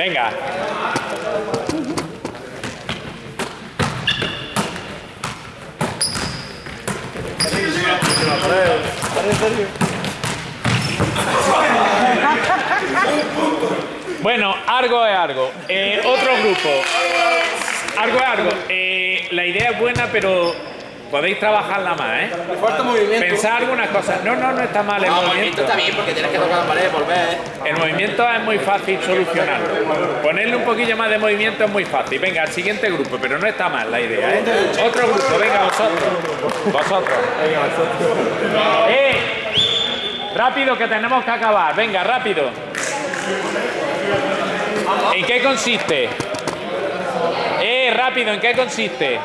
Venga. Bueno, algo es algo. Eh, otro grupo. Algo es algo. Eh, la idea es buena, pero podéis trabajarla más, ¿eh? Falta movimiento. Pensar algunas cosas. No, no, no está mal el No, movimiento. movimiento está bien porque tienes que tocar la pared, volver. El movimiento es muy fácil solucionarlo. Ponerle un poquillo más de movimiento es muy fácil. Venga, al siguiente grupo, pero no está mal la idea, ¿eh? Otro grupo, venga, vosotros. Vosotros. ¡Eh! Rápido que tenemos que acabar. Venga, rápido. ¿En qué consiste? ¡Eh! Rápido, ¿en qué consiste?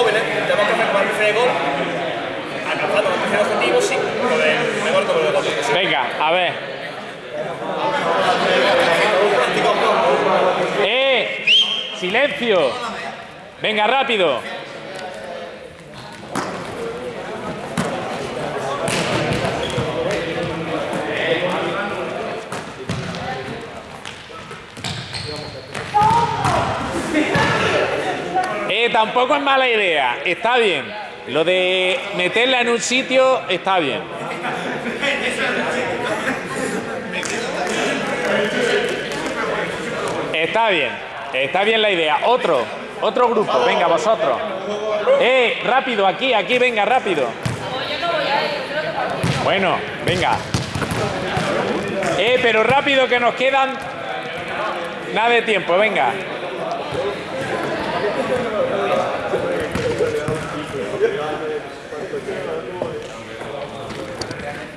Tenemos que, con tenemos hacer un de gol, alcanzando los primeros objetivos mejor como el gol. Venga, a ver. ¡Eh! ¡Silencio! Venga, rápido. Tampoco es mala idea, está bien. Lo de meterla en un sitio está bien. Está bien, está bien la idea. Otro, otro grupo, venga vosotros. Eh, rápido, aquí, aquí, venga, rápido. Bueno, venga. Eh, pero rápido que nos quedan nada de tiempo, venga.